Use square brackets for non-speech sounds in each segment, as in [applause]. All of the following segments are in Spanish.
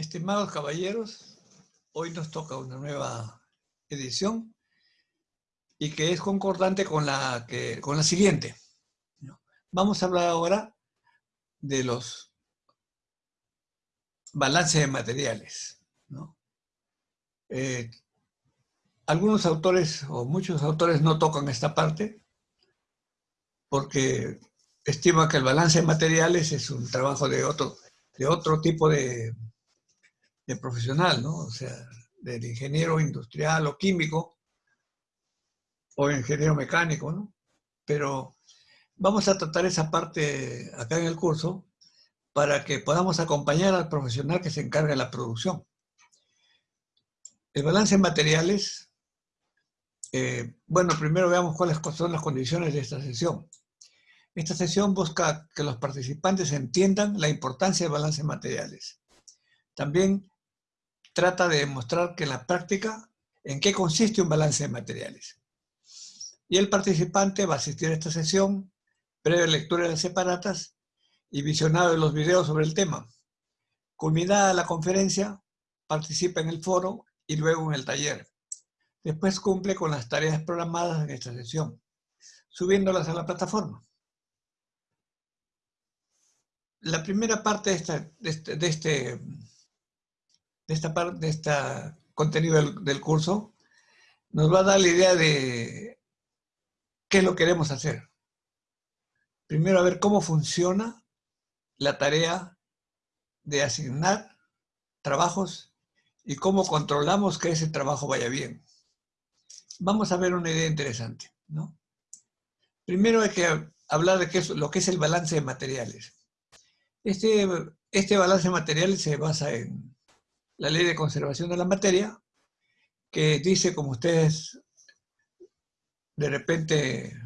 Estimados caballeros, hoy nos toca una nueva edición y que es concordante con la, que, con la siguiente. Vamos a hablar ahora de los balances de materiales. Eh, algunos autores o muchos autores no tocan esta parte porque estiman que el balance de materiales es un trabajo de otro, de otro tipo de, de profesional, ¿no? O sea, del ingeniero industrial o químico o ingeniero mecánico, ¿no? Pero vamos a tratar esa parte acá en el curso para que podamos acompañar al profesional que se encarga de la producción. El balance de materiales, eh, bueno, primero veamos cuáles son las condiciones de esta sesión. Esta sesión busca que los participantes entiendan la importancia del balance de materiales. También trata de demostrar que la práctica, en qué consiste un balance de materiales. Y el participante va a asistir a esta sesión, previa lectura de las separatas y visionado de los videos sobre el tema. Culminada la conferencia, participa en el foro y luego en el taller. Después cumple con las tareas programadas en esta sesión, subiéndolas a la plataforma. La primera parte de, esta, de, este, de este de esta parte, de este contenido del, curso, nos va a dar la idea de qué lo queremos hacer. Primero a ver cómo funciona la tarea de asignar trabajos y cómo controlamos que ese trabajo vaya bien. Vamos a ver una idea interesante, ¿no? Primero hay que hablar de qué es, lo que es el balance de materiales. Este, este balance de materiales se basa en la ley de conservación de la materia, que dice, como ustedes de repente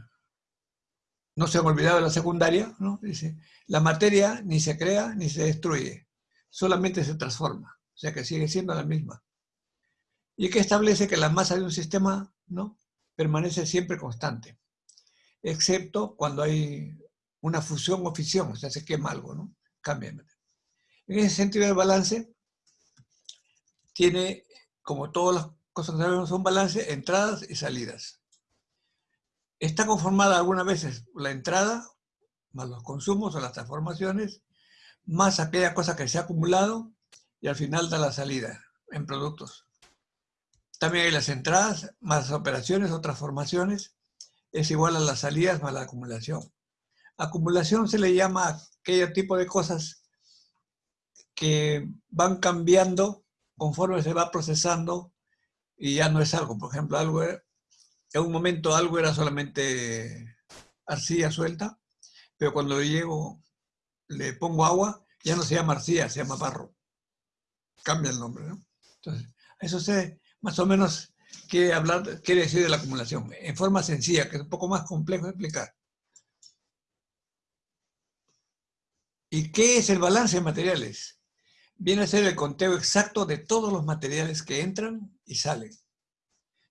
no se han olvidado de la secundaria, ¿no? dice, la materia ni se crea ni se destruye, solamente se transforma, o sea que sigue siendo la misma. Y que establece que la masa de un sistema ¿no? permanece siempre constante, excepto cuando hay una fusión o fisión, o sea, se quema algo, ¿no? Cambia. En ese sentido del balance, tiene, como todas las cosas que sabemos, un balance, entradas y salidas. Está conformada algunas veces la entrada, más los consumos o las transformaciones, más aquella cosa que se ha acumulado y al final da la salida en productos. También hay las entradas, más operaciones o transformaciones, es igual a las salidas más la acumulación. Acumulación se le llama aquel tipo de cosas que van cambiando conforme se va procesando y ya no es algo. Por ejemplo, algo en un momento algo era solamente arcilla suelta, pero cuando llego, le pongo agua, ya no se llama arcilla, se llama barro. Cambia el nombre, ¿no? Entonces, eso se, más o menos quiere hablar, quiere decir de la acumulación, en forma sencilla, que es un poco más complejo de explicar. ¿Y qué es el balance de materiales? Viene a ser el conteo exacto de todos los materiales que entran y salen.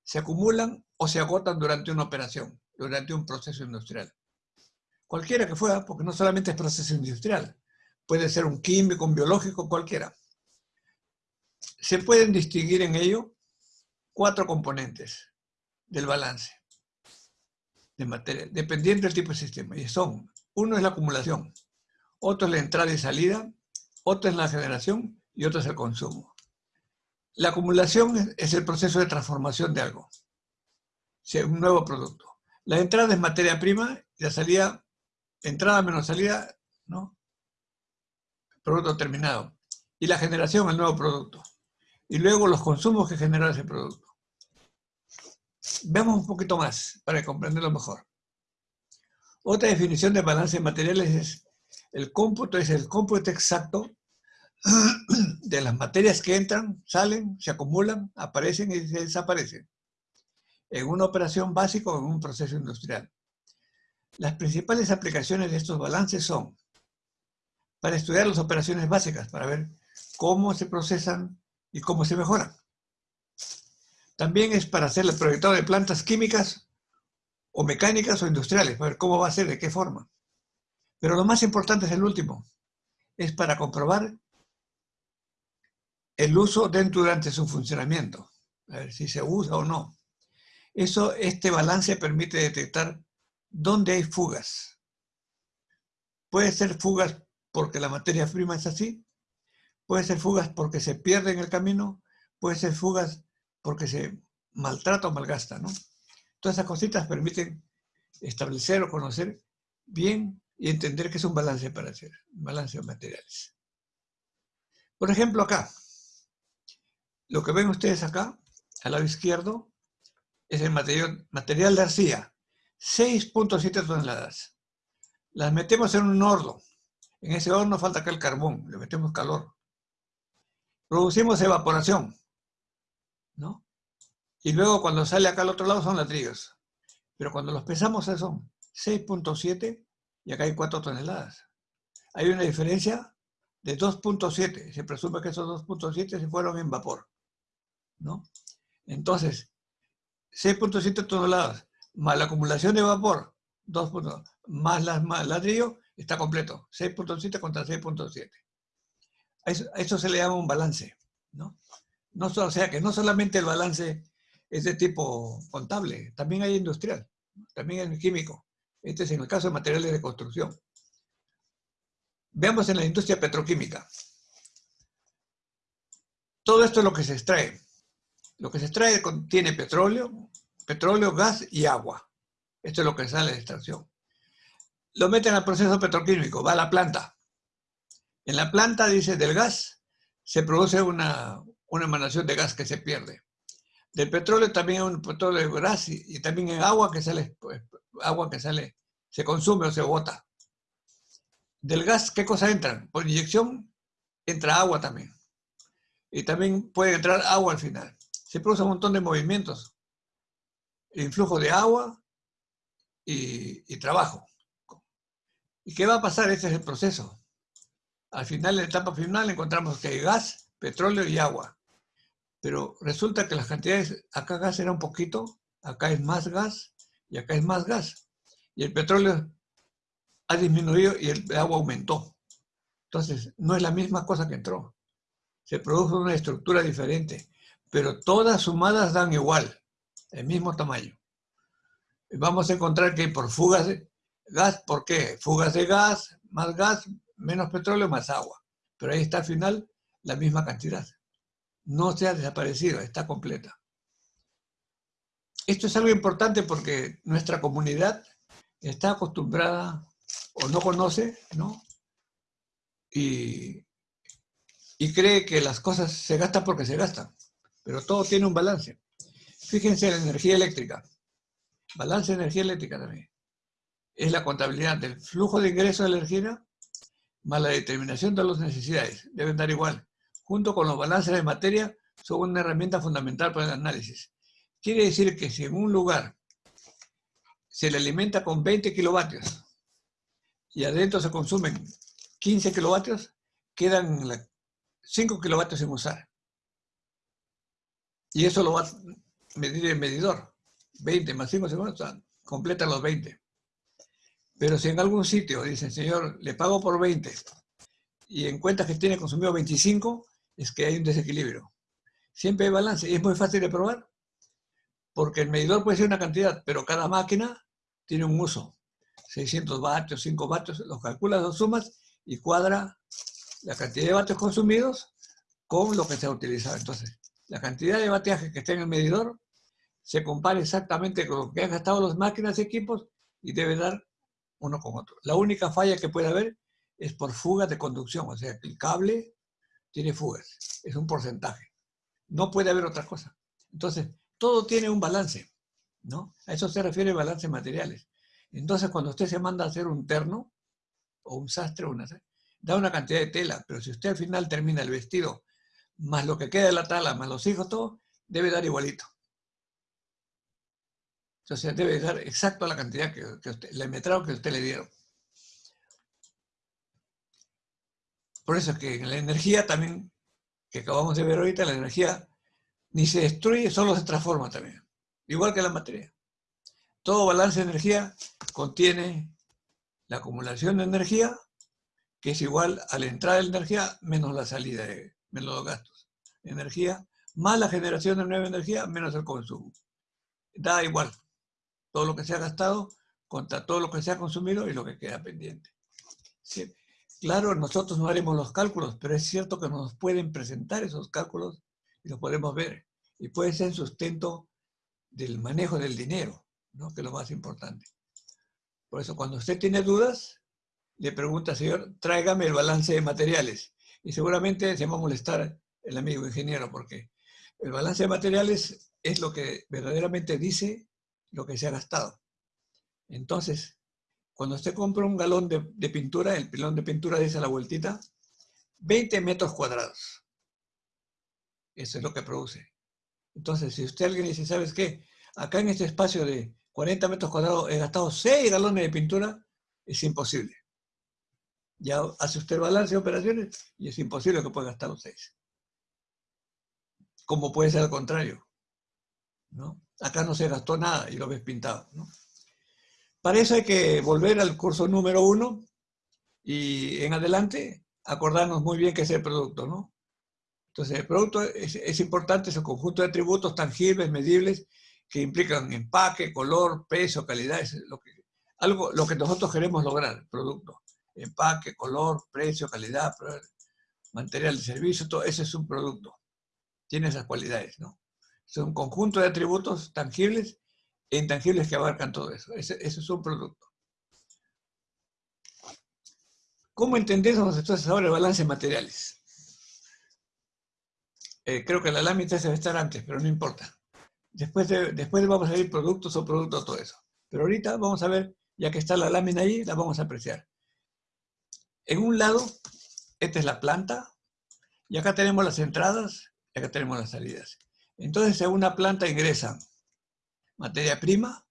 Se acumulan o se agotan durante una operación, durante un proceso industrial. Cualquiera que fuera, porque no solamente es proceso industrial, puede ser un químico, un biológico, cualquiera. Se pueden distinguir en ello cuatro componentes del balance de materia, dependiendo del tipo de sistema. Y son, uno es la acumulación, otro es la entrada y salida, otra es la generación y otra es el consumo. La acumulación es el proceso de transformación de algo, un nuevo producto. La entrada es materia prima la salida, entrada menos salida, ¿no? Producto terminado. Y la generación, el nuevo producto. Y luego los consumos que genera ese producto. Veamos un poquito más para comprenderlo mejor. Otra definición de balance de materiales es el cómputo es el cómputo exacto [clears throat] de las materias que entran, salen, se acumulan, aparecen y desaparecen en una operación básica o en un proceso industrial. Las principales aplicaciones de estos balances son para estudiar las operaciones básicas, para ver cómo se procesan y cómo se mejoran. También es para hacer el proyectado de plantas químicas o mecánicas o industriales, para ver cómo va a ser, de qué forma. Pero lo más importante es el último. Es para comprobar el uso dentro durante su funcionamiento, a ver si se usa o no. Eso, este balance permite detectar dónde hay fugas. Puede ser fugas porque la materia prima es así, puede ser fugas porque se pierde en el camino, puede ser fugas porque se maltrata o malgasta, ¿no? Todas esas cositas permiten establecer o conocer bien y entender que es un balance para hacer, balance de materiales. Por ejemplo, acá, lo que ven ustedes acá, al lado izquierdo, es el material, de arcilla, 6.7 toneladas. Las metemos en un horno. En ese horno falta acá el carbón, le metemos calor. Producimos evaporación, ¿no? Y luego cuando sale acá al otro lado son ladrillos. Pero cuando los pesamos son 6.7 y acá hay 4 toneladas. Hay una diferencia de 2.7. Se presume que esos 2.7 se fueron en vapor, ¿no? Entonces, 6.7 toneladas más la acumulación de vapor, 2 más, las, ladrillo, está completo. 6.7 contra 6.7. A eso, se le llama un balance. ¿no? No, o sea que no solamente el balance es de tipo contable, también hay industrial, también hay químico. Este es en el caso de materiales de construcción. Veamos en la industria petroquímica. Todo esto es lo que se extrae. Lo que se extrae contiene petróleo, petróleo, gas y agua. Esto es lo que sale de extracción. Lo meten al proceso petroquímico, va a la planta. En la planta, dice, del gas se produce una, emanación de gas que se pierde. Del petróleo también un petróleo de gas y, también hay agua que sale, pues, agua que sale, se consume o se bota. Del gas, ¿qué cosa entra? Por inyección entra agua también. Y también puede entrar agua al final se produce un montón de movimientos. Influjo de agua y, trabajo. ¿Y qué va a pasar? Este es el proceso. Al final, en la etapa final, encontramos que hay gas, petróleo y agua. Pero resulta que las cantidades, acá gas era un poquito, acá es más gas y acá es más gas. Y el petróleo ha disminuido y el agua aumentó. Entonces, no es la misma cosa que entró. Se produjo una estructura diferente pero todas sumadas dan igual, el mismo tamaño. Vamos a encontrar que por fugas de gas, ¿por qué? Fugas de gas, más gas, menos petróleo, más agua. Pero ahí está al final la misma cantidad. No se ha desaparecido, está completa. Esto es algo importante porque nuestra comunidad está acostumbrada o no conoce, ¿no? Y, y cree que las cosas se gastan porque se gastan pero todo tiene un balance. Fíjense en la energía eléctrica. Balance de energía eléctrica también. Es la contabilidad del flujo de ingreso de energía más la determinación de las necesidades. Deben dar igual. Junto con los balances de materia, son una herramienta fundamental para el análisis. Quiere decir que si en un lugar se le alimenta con 20 kilovatios y adentro se consumen 15 kilovatios, quedan 5 kilovatios sin usar. Y eso lo va a medir el medidor. 20 más 5 segundos, completa los 20. Pero si en algún sitio dicen, señor, le pago por 20 y encuentra que tiene consumido 25, es que hay un desequilibrio. Siempre hay balance y es muy fácil de probar porque el medidor puede ser una cantidad, pero cada máquina tiene un uso. 600 vatios, 5 vatios, los calculas, los sumas y cuadra la cantidad de vatios consumidos con lo que se ha utilizado. Entonces, la cantidad de bateaje que está en el medidor se compara exactamente con lo que han gastado las máquinas y equipos y debe dar uno con otro. La única falla que puede haber es por fugas de conducción, o sea, el cable tiene fugas, es un porcentaje. No puede haber otra cosa. Entonces, todo tiene un balance, ¿no? A eso se refiere balance materiales. Entonces, cuando usted se manda a hacer un terno, o un sastre, una, da una cantidad de tela, pero si usted al final termina el vestido más lo que queda de la tala, más los hijos, todo, debe dar igualito. Sea, debe dar exacto la cantidad que, usted, el que usted le dieron. Por eso es que en la energía también, que acabamos de ver ahorita, la energía ni se destruye, solo se transforma también. Igual que la materia. Todo balance de energía contiene la acumulación de energía, que es igual a la entrada de energía menos la salida de, menos los gastos. energía, más la generación de nueva energía, menos el consumo. Da igual todo lo que se ha gastado contra todo lo que se ha consumido y lo que queda pendiente. Claro, nosotros no haremos los cálculos, pero es cierto que nos pueden presentar esos cálculos y los podemos ver. Y puede ser sustento del manejo del dinero, ¿no? que es lo más importante. Por eso, cuando usted tiene dudas, le pregunta, señor, tráigame el balance de materiales. Y seguramente se va a molestar el amigo ingeniero, porque el balance de materiales es lo que verdaderamente dice lo que se ha gastado. Entonces, cuando usted compra un galón de, pintura, el pilón de pintura dice a la vueltita, 20 metros cuadrados. Eso es lo que produce. Entonces, si usted alguien dice, ¿sabes qué? Acá en este espacio de 40 metros cuadrados he gastado 6 galones de pintura, es imposible. Ya hace usted balance de operaciones y es imposible que pueda gastar los 6. Como puede ser al contrario. ¿no? Acá no se gastó nada y lo ves pintado. ¿no? Para eso hay que volver al curso número uno y en adelante acordarnos muy bien qué es el producto, ¿no? Entonces, el producto es, importante, es el conjunto de atributos tangibles, medibles, que implican empaque, color, peso, calidad, es algo, lo que nosotros queremos lograr, producto. Empaque, color, precio, calidad, material de servicio, todo eso es un producto. Tiene esas cualidades, ¿no? Es un conjunto de atributos tangibles e intangibles que abarcan todo eso. Ese, es un producto. ¿Cómo entendemos entonces ahora el balance de materiales? Eh, creo que la lámina debe estar antes, pero no importa. Después, después vamos a ver productos o productos, todo eso. Pero ahorita vamos a ver, ya que está la lámina ahí, la vamos a apreciar. En un lado, esta es la planta, y acá tenemos las entradas, y acá tenemos las salidas. Entonces, en una planta ingresan materia prima,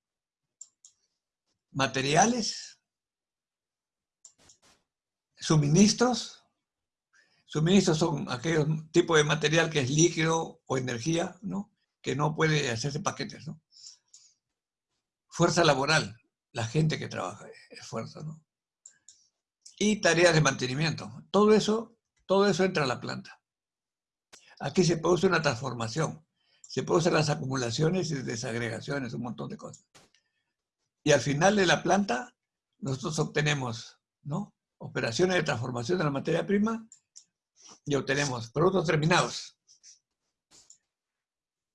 materiales, suministros. Suministros son aquellos tipos de material que es líquido o energía, ¿no? que no puede hacerse paquetes. ¿no? Fuerza laboral, la gente que trabaja, es fuerza. ¿no? Y tareas de mantenimiento. Todo eso, todo eso entra a la planta. Aquí se produce una transformación se producen las acumulaciones y desagregaciones, un montón de cosas. Y al final de la planta, nosotros obtenemos ¿no? operaciones de transformación de la materia prima y obtenemos productos terminados.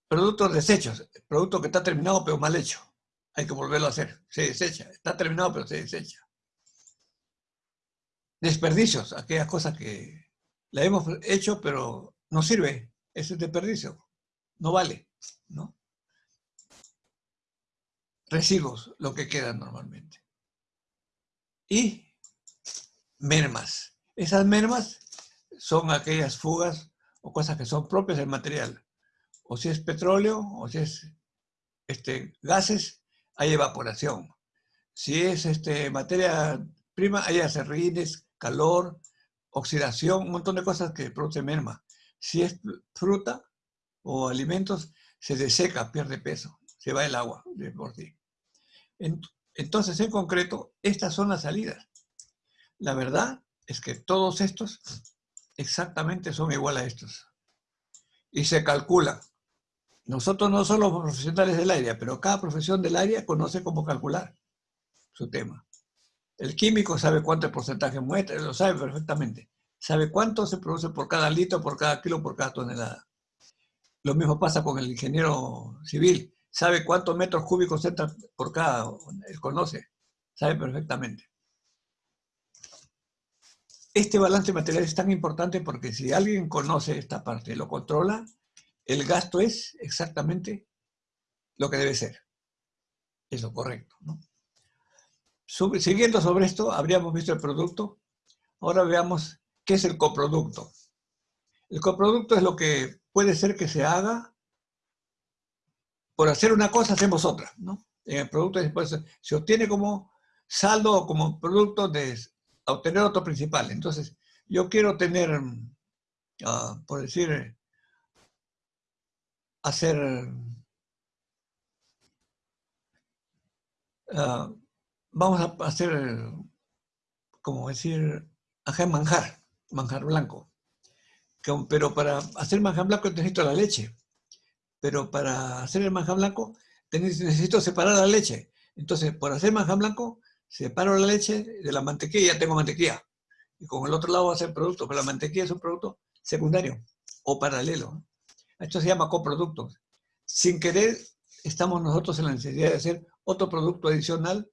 Productos desechos, producto que está terminado pero mal hecho. Hay que volverlo a hacer. Se desecha. Está terminado pero se desecha. Desperdicios, aquellas cosas que la hemos hecho pero no sirve. Ese es desperdicio no vale, ¿no? Residuos, lo que queda normalmente. Y mermas. Esas mermas son aquellas fugas o cosas que son propias del material. O si es petróleo, o si es este, gases, hay evaporación. Si es este, materia prima, hay acerrines, calor, oxidación, un montón de cosas que producen merma. Si es fruta, o alimentos, se deseca, pierde peso, se va el agua de por sí. Entonces, en concreto, estas son las salidas. La verdad es que todos estos exactamente son igual a estos. Y se calcula. Nosotros no somos profesionales del área, pero cada profesión del área conoce cómo calcular su tema. El químico sabe cuánto porcentaje muestra, lo sabe perfectamente. Sabe cuánto se produce por cada litro, por cada kilo, por cada tonelada. Lo mismo pasa con el ingeniero civil. Sabe cuántos metros cúbicos entra por cada, él conoce, sabe perfectamente. Este balance material es tan importante porque si alguien conoce esta parte, lo controla, el gasto es exactamente lo que debe ser. Es lo correcto. Siguiendo sobre esto, habríamos visto el producto. Ahora veamos qué es el coproducto. El coproducto es lo que puede ser que se haga, por hacer una cosa hacemos otra, ¿no? En el producto se obtiene como saldo o como producto de obtener otro principal. Entonces, yo quiero tener, ah, por decir, hacer, ah, vamos a hacer, como decir, hacer manjar, manjar blanco pero para hacer manjar blanco necesito la leche. Pero para hacer el manjar blanco necesito separar la leche. Entonces, por hacer manjar blanco, separo la leche de la mantequilla ya tengo mantequilla. Y con el otro lado va a ser producto, pero la mantequilla es un producto secundario o paralelo. Esto se llama coproducto. Sin querer, estamos nosotros en la necesidad de hacer otro producto adicional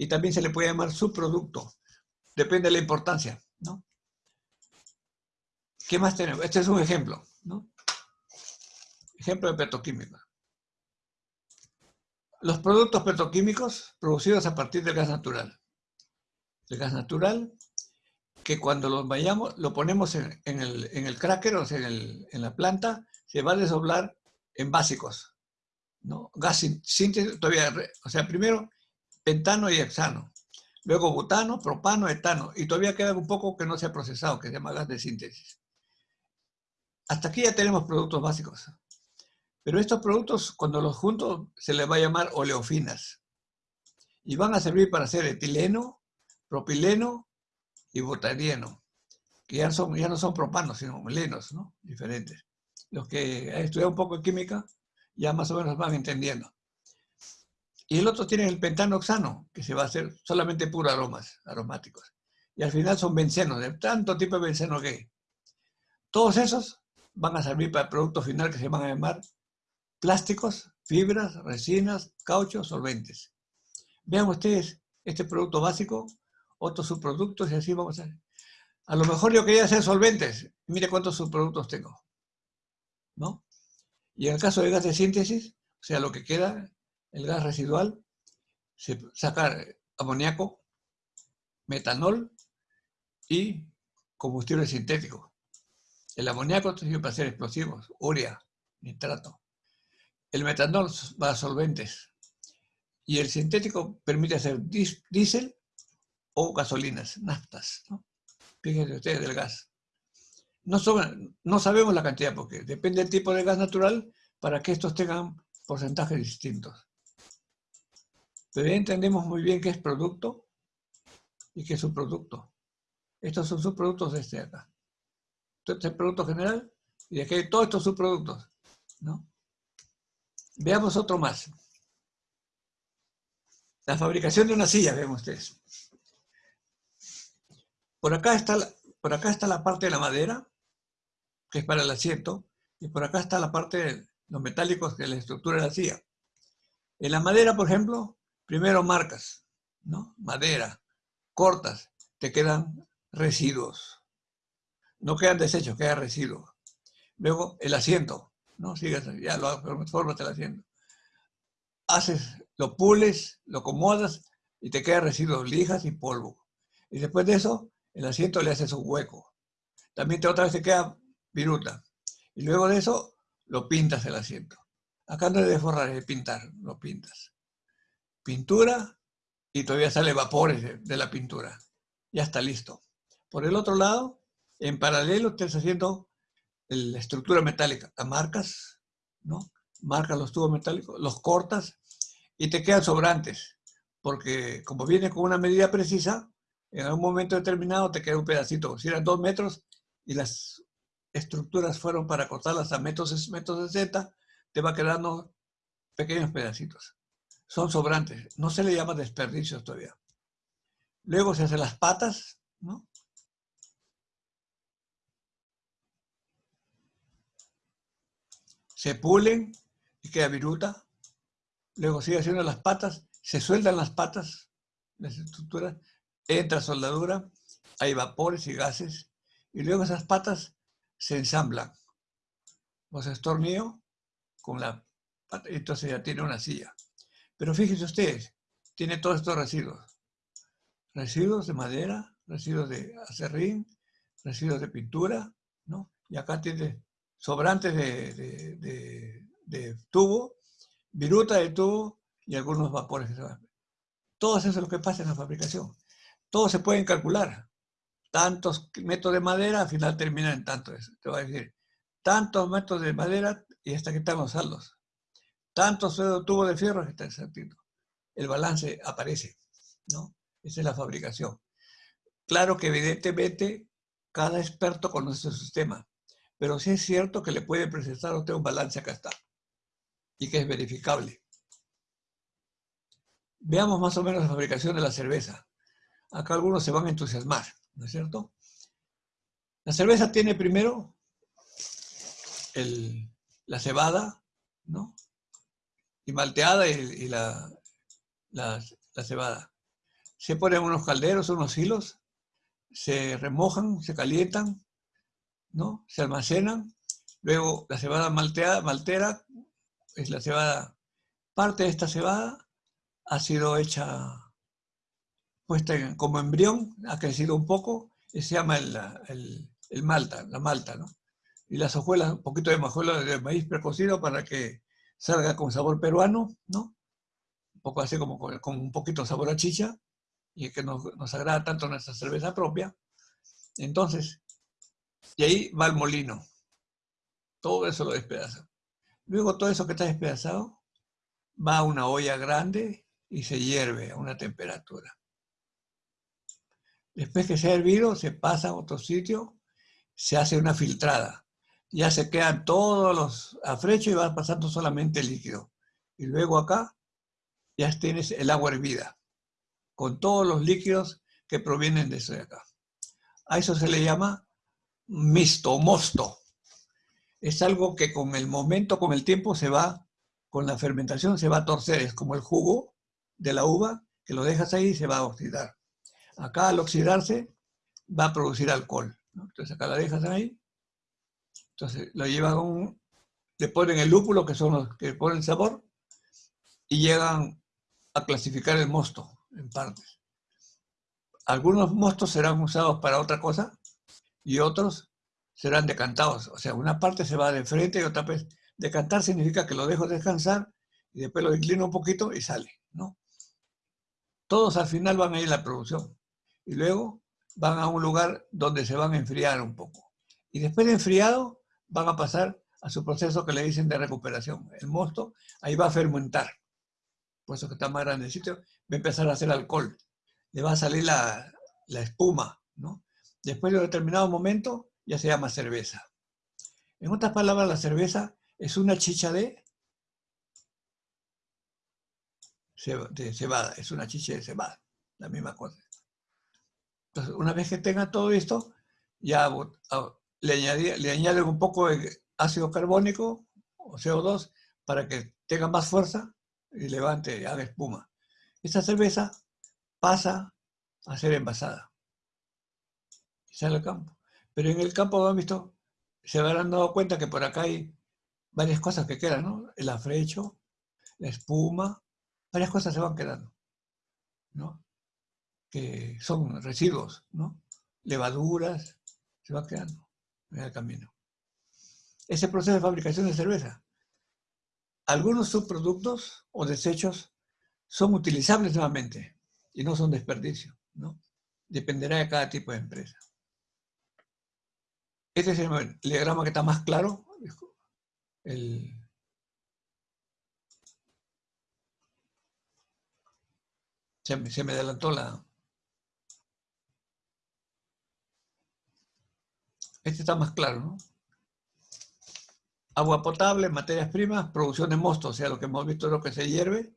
y también se le puede llamar subproducto. Depende de la importancia, ¿no? ¿Qué más tenemos? Este es un ejemplo, ¿no? Ejemplo de petroquímica. Los productos petroquímicos producidos a partir del gas natural. El gas natural, que cuando lo vayamos, lo ponemos en, el, cracker, o sea, en, en, la planta, se va a desdoblar en básicos. ¿no? Gas síntesis, todavía, o sea, primero pentano y hexano. Luego butano, propano, etano. Y todavía queda un poco que no se ha procesado, que se llama gas de síntesis. Hasta aquí ya tenemos productos básicos. Pero estos productos, cuando los juntos, se les va a llamar oleofinas. Y van a servir para hacer etileno, propileno y butadieno, que ya, son, ya no son propanos, sino melenos, ¿no? Diferentes. Los que han estudiado un poco de química ya más o menos van entendiendo. Y el otro tiene el pentanoxano, que se va a hacer solamente puros aromas, aromáticos. Y al final son bencenos, de tanto tipo de benceno que. Todos esos van a servir para el producto final que se van a llamar plásticos, fibras, resinas, cauchos, solventes. Vean ustedes este producto básico, otros subproductos y así vamos a... A lo mejor yo quería hacer solventes. Mire cuántos subproductos tengo. ¿No? Y en el caso de gas de síntesis, o sea, lo que queda, el gas residual, se saca amoníaco, metanol y combustible sintético. El amoníaco sirve para hacer explosivos, urea, nitrato. El metanol va a solventes. Y el sintético permite hacer diésel o gasolinas, naftas. Fíjense ustedes del gas. No, no sabemos la cantidad porque depende del tipo de gas natural para que estos tengan porcentajes distintos. Ya entendemos muy bien qué es producto y qué es subproducto. Estos son subproductos de este acá. Este es el producto general y aquí hay todos estos subproductos. ¿no? Veamos otro más. La fabricación de una silla, vemos ustedes. Por acá, está la, por acá está la parte de la madera, que es para el asiento, y por acá está la parte de los metálicos, que es la estructura de la silla. En la madera, por ejemplo, primero marcas, ¿no? Madera, cortas, te quedan residuos. No quedan desechos, quedan residuos. Luego, el asiento, ¿no? Sigues, ya lo formas el asiento. Haces, lo pules, lo acomodas y te queda residuos, lijas y polvo. Y después de eso, el asiento le haces un hueco. También te, otra vez te queda viruta. Y luego de eso, lo pintas el asiento. Acá no es de forrar, es de pintar, lo pintas. Pintura y todavía sale vapores de, la pintura. Ya está listo. Por el otro lado, en paralelo, estás haciendo la estructura metálica, la marcas, ¿no? Marcas los tubos metálicos, los cortas y te quedan sobrantes, porque como viene con una medida precisa, en algún momento determinado te queda un pedacito. Si eran dos metros y las estructuras fueron para cortarlas a metros, metros 60, te va quedando pequeños pedacitos. Son sobrantes, no se le llama desperdicios todavía. Luego se hacen las patas, ¿no? se pulen y queda viruta. Luego sigue haciendo las patas, se sueldan las patas, las estructuras, entra soldadura, hay vapores y gases, y luego esas patas se ensamblan. Se estornillo con la entonces ya tiene una silla. Pero fíjense ustedes, tiene todos estos residuos. Residuos de madera, residuos de acerrín, residuos de pintura, ¿no? Y acá tiene sobrantes de, tubo, viruta de tubo y algunos vapores que se van. Todo eso es lo que pasa en la fabricación. Todo se pueden calcular. Tantos metros de madera, al final terminan en tanto. Te voy a decir, tantos metros de madera y hasta que están los saldos. Tantos tubos de fierro que está exactito. El balance aparece, ¿no? Esa es la fabricación. Claro que evidentemente cada experto conoce su sistema pero sí es cierto que le puede presentar a usted un balance acá está, y que es verificable. Veamos más o menos la fabricación de la cerveza. Acá algunos se van a entusiasmar, ¿no es cierto? La cerveza tiene primero la cebada, ¿no? Y malteada y, la, la, la cebada. Se ponen unos calderos, unos hilos, se remojan, se calientan, ¿no? Se almacenan. Luego la cebada malteada, maltera, es la cebada, parte de esta cebada ha sido hecha, puesta como embrión, ha crecido un poco, y se llama el, el, malta, la malta, ¿no? Y las hojuelas, un poquito de majuela de maíz precocido para que salga con sabor peruano, ¿no? Un poco así como con, un poquito sabor a chicha, y que nos, nos agrada tanto nuestra cerveza propia. Entonces, y ahí va el molino. Todo eso lo despedaza. Luego todo eso que está despedazado va a una olla grande y se hierve a una temperatura. Después que se ha hervido, se pasa a otro sitio, se hace una filtrada. Ya se quedan todos los afrechos y va pasando solamente el líquido. Y luego acá ya tienes el agua hervida, con todos los líquidos que provienen de eso de acá. A eso se le llama misto, mosto. Es algo que con el momento, con el tiempo se va, con la fermentación se va a torcer. Es como el jugo de la uva, que lo dejas ahí y se va a oxidar. Acá al oxidarse va a producir alcohol. Entonces acá la dejas ahí. Entonces lo llevan un, le ponen el lúpulo, que son los que ponen sabor, y llegan a clasificar el mosto en partes. Algunos mostos serán usados para otra cosa, y otros serán decantados. O sea, una parte se va de frente y otra vez. Decantar significa que lo dejo descansar y después lo inclino un poquito y sale, ¿no? Todos al final van a ir a la producción y luego van a un lugar donde se van a enfriar un poco. Y después de enfriado van a pasar a su proceso que le dicen de recuperación. El mosto ahí va a fermentar. Por eso que está más grande el sitio, va a empezar a hacer alcohol. Le va a salir la, la espuma, ¿no? Después de un determinado momento, ya se llama cerveza. En otras palabras, la cerveza es una chicha de, cebada, es una chicha de cebada, la misma cosa. Entonces, una vez que tenga todo esto, ya le, le añaden un poco de ácido carbónico o CO2 para que tenga más fuerza y levante, haga espuma. Esta cerveza pasa a ser envasada sale al campo. Pero en el campo, han? Se habrán dado cuenta que por acá hay varias cosas que quedan, ¿no? El afrecho, la espuma, varias cosas se van quedando, ¿no? Que son residuos, ¿no? Levaduras, se van quedando en el camino. Ese proceso de fabricación de cerveza. Algunos subproductos o desechos son utilizables nuevamente y no son desperdicio, ¿no? Dependerá de cada tipo de empresa. Este es el diagrama que está más claro. Se, me, adelantó la... Este está más claro, ¿no? Agua potable, materias primas, producción de mosto, o sea, lo que hemos visto es lo que se hierve,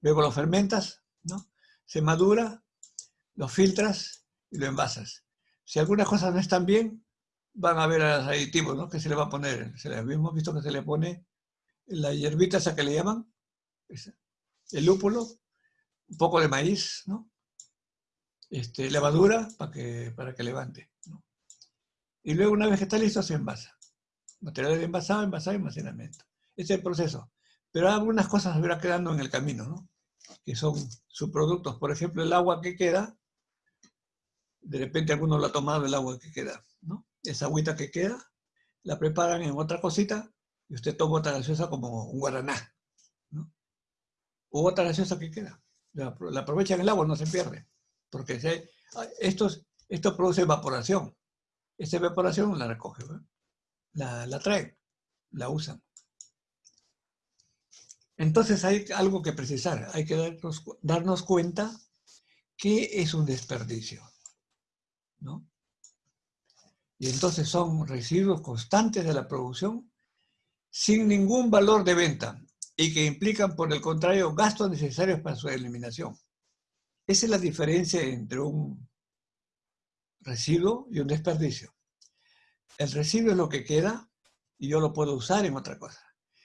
luego lo fermentas, ¿no? Se madura, lo filtras y lo envasas. Si algunas cosas no están bien, van a ver a los aditivos, ¿no? Que se le va a poner. Se le, hemos visto que se le pone la hierbita esa que le llaman, el lúpulo, un poco de maíz, ¿no? Este, levadura para que, para que levante. ¿no? Y luego una vez que está listo se envasa. Material de envasado, envasado y almacenamiento. Ese es el proceso. Pero algunas cosas se verán quedando en el camino, ¿no? Que son subproductos. Por ejemplo, el agua que queda, de repente alguno lo ha tomado el agua que queda, ¿no? esa agüita que queda, la preparan en otra cosita y usted toma otra gaseosa como un guaraná. ¿no? O otra gaseosa que queda. La, la aprovechan el agua, no se pierde. Porque se, esto produce evaporación. Esa evaporación la recoge, la, la traen, la usan. Entonces hay algo que precisar, hay que darnos, darnos cuenta que es un desperdicio. ¿no? Y entonces son residuos constantes de la producción sin ningún valor de venta y que implican, por el contrario, gastos necesarios para su eliminación. Esa es la diferencia entre un residuo y un desperdicio. El residuo es lo que queda y yo lo puedo usar en otra cosa.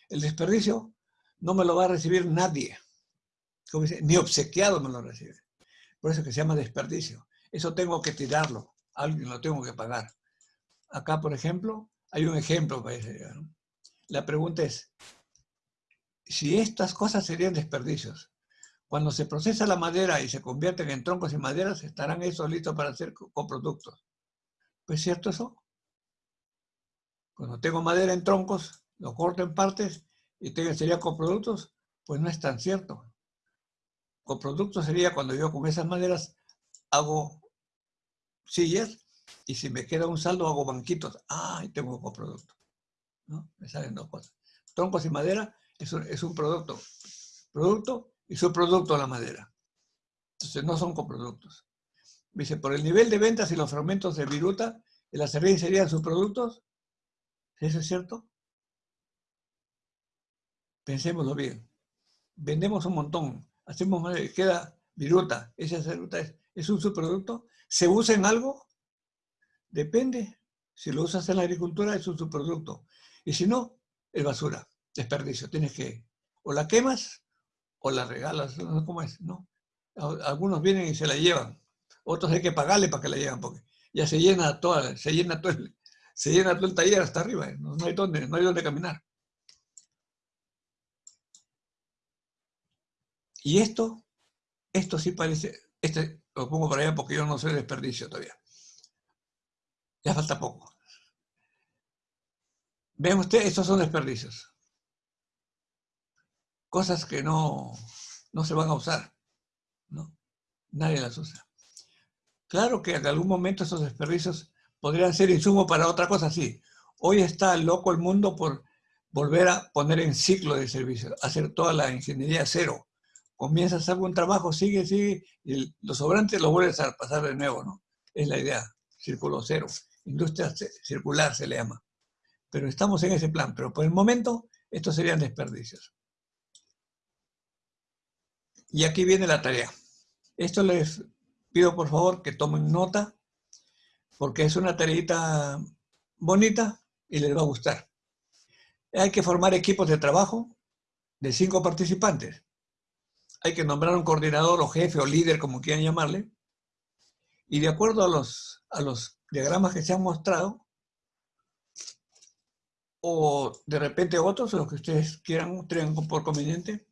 El desperdicio no me lo va a recibir nadie. ni obsequiado me lo recibe. Por eso que se llama desperdicio. Eso tengo que tirarlo. Alguien lo tengo que pagar. Acá, por ejemplo, hay un ejemplo para La pregunta es, si estas cosas serían desperdicios, cuando se procesa la madera y se convierten en troncos y maderas, estarán esos listos para hacer coproductos. ¿Pues es cierto eso? Cuando tengo madera en troncos, lo corto en partes y tengo, sería coproductos, pues no es tan cierto. Coproductos sería cuando yo con esas maderas hago sillas y si me queda un saldo hago banquitos. Ah, y tengo coproducto. ¿No? Me salen dos cosas. Troncos y madera es un, es un producto. Producto y subproducto la madera. Entonces no son coproductos. Dice, por el nivel de ventas y los fragmentos de viruta, el acerrín serían subproductos. ¿Eso es cierto? Pensémoslo bien. Vendemos un montón. Hacemos queda viruta. Esa viruta es, es un subproducto. ¿Se usa en algo? Depende. Si lo usas en la agricultura es un subproducto. Y si no, es basura, desperdicio. Tienes que, o la quemas o la regalas, no sé cómo es, ¿no? Algunos vienen y se la llevan. Otros hay que pagarle para que la lleven porque ya se llena toda, se llena todo el, se llena todo el taller hasta arriba, ¿eh? no, hay dónde, no hay dónde caminar. Y esto, esto sí parece, este lo pongo para allá porque yo no soy desperdicio todavía. Ya falta poco. Ven ustedes, estos son desperdicios. Cosas que no, no se van a usar. ¿no? Nadie las usa. Claro que en algún momento esos desperdicios podrían ser insumo para otra cosa, sí. Hoy está loco el mundo por volver a poner en ciclo de servicio, hacer toda la ingeniería cero. Comienzas a hacer un trabajo, sigue, sigue, y los sobrantes los vuelves a pasar de nuevo, ¿no? Es la idea, círculo cero. Industria circular se le llama. Pero estamos en ese plan, pero por el momento estos serían desperdicios. Y aquí viene la tarea. Esto les pido por favor que tomen nota porque es una tareita bonita y les va a gustar. Hay que formar equipos de trabajo de cinco participantes. Hay que nombrar un coordinador o jefe o líder, como quieran llamarle, y de acuerdo a los, a los diagramas que se han mostrado, o de repente otros, los que ustedes quieran, tengan por conveniente,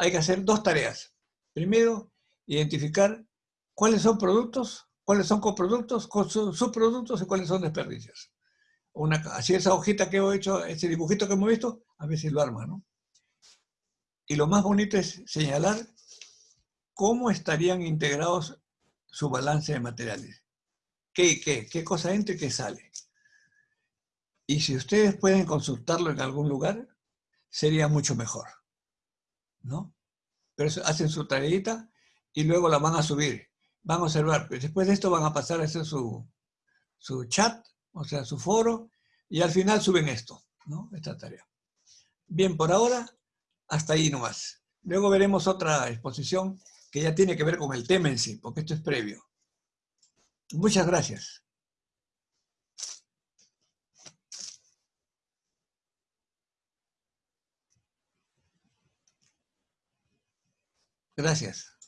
hay que hacer dos tareas. Primero, identificar cuáles son productos cuáles son coproductos, subproductos y cuáles son desperdicios. Una, así esa hojita que he hecho, ese dibujito que hemos visto, a si lo arma, ¿no? Y lo más bonito es señalar cómo estarían integrados su balance de materiales. ¿Qué, qué, qué cosa entra y qué sale? Y si ustedes pueden consultarlo en algún lugar, sería mucho mejor. ¿No? Pero hacen su tareita y luego la van a subir van a observar. Después de esto van a pasar a hacer su, su chat, o sea, su foro, y al final suben esto, ¿no? Esta tarea. Bien, por ahora, hasta ahí nomás. Luego veremos otra exposición que ya tiene que ver con el tema en sí, porque esto es previo. Muchas gracias. Gracias.